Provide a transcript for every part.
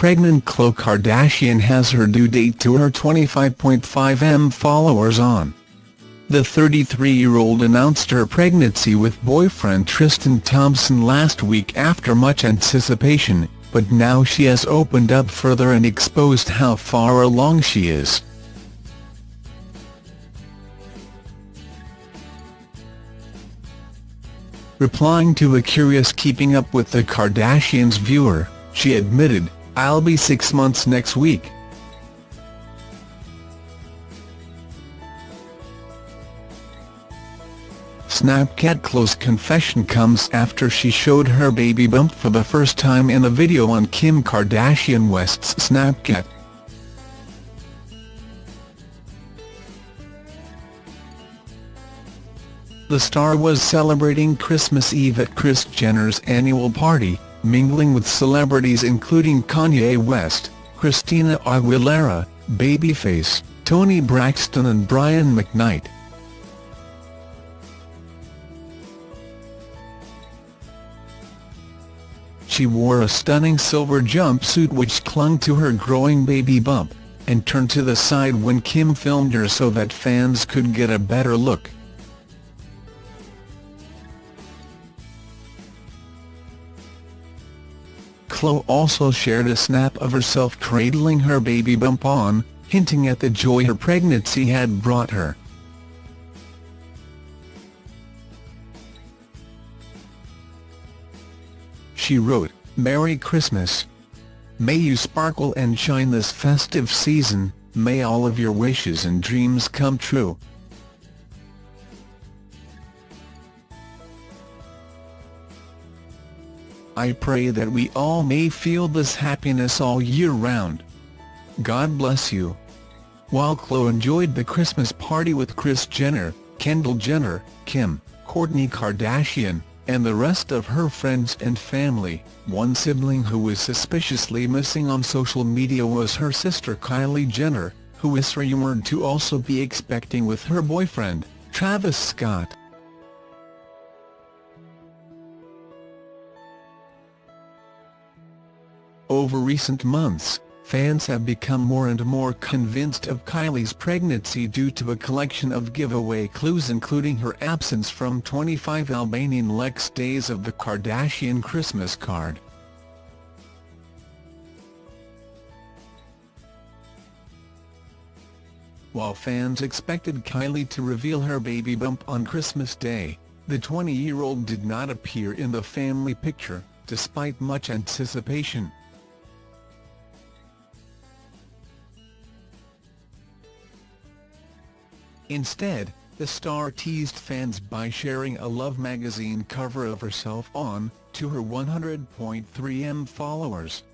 pregnant Khloe Kardashian has her due date to her 25.5m followers on. The 33-year-old announced her pregnancy with boyfriend Tristan Thompson last week after much anticipation, but now she has opened up further and exposed how far along she is. Replying to a curious Keeping Up with the Kardashians viewer, she admitted, I'll be six months next week. Snapchat Khloe's confession comes after she showed her baby bump for the first time in a video on Kim Kardashian West's Snapchat. The star was celebrating Christmas Eve at Kris Jenner's annual party, mingling with celebrities including Kanye West, Christina Aguilera, Babyface, Toni Braxton and Brian McKnight. She wore a stunning silver jumpsuit which clung to her growing baby bump, and turned to the side when Kim filmed her so that fans could get a better look. Khloe also shared a snap of herself cradling her baby bump on, hinting at the joy her pregnancy had brought her. she wrote, Merry Christmas. May you sparkle and shine this festive season, may all of your wishes and dreams come true. I pray that we all may feel this happiness all year round. God bless you. While Khloe enjoyed the Christmas party with Kris Jenner, Kendall Jenner, Kim, Kourtney Kardashian, and the rest of her friends and family. One sibling who was suspiciously missing on social media was her sister Kylie Jenner, who is rumored to also be expecting with her boyfriend, Travis Scott. Over recent months, fans have become more and more convinced of Kylie's pregnancy due to a collection of giveaway clues including her absence from 25 Albanian Lex days of the Kardashian Christmas card. While fans expected Kylie to reveal her baby bump on Christmas Day, the 20-year-old did not appear in the family picture, despite much anticipation. Instead, the star teased fans by sharing a Love magazine cover of herself on, to her 100.3m followers.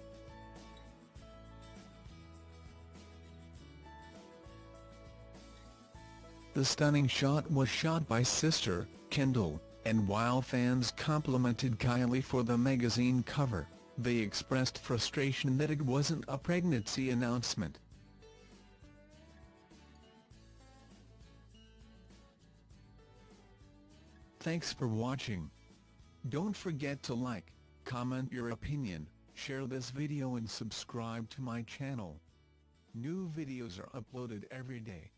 The stunning shot was shot by sister, Kendall, and while fans complimented Kylie for the magazine cover, they expressed frustration that it wasn't a pregnancy announcement. Thanks for watching. Don't forget to like, comment your opinion, share this video and subscribe to my channel. New videos are uploaded every day.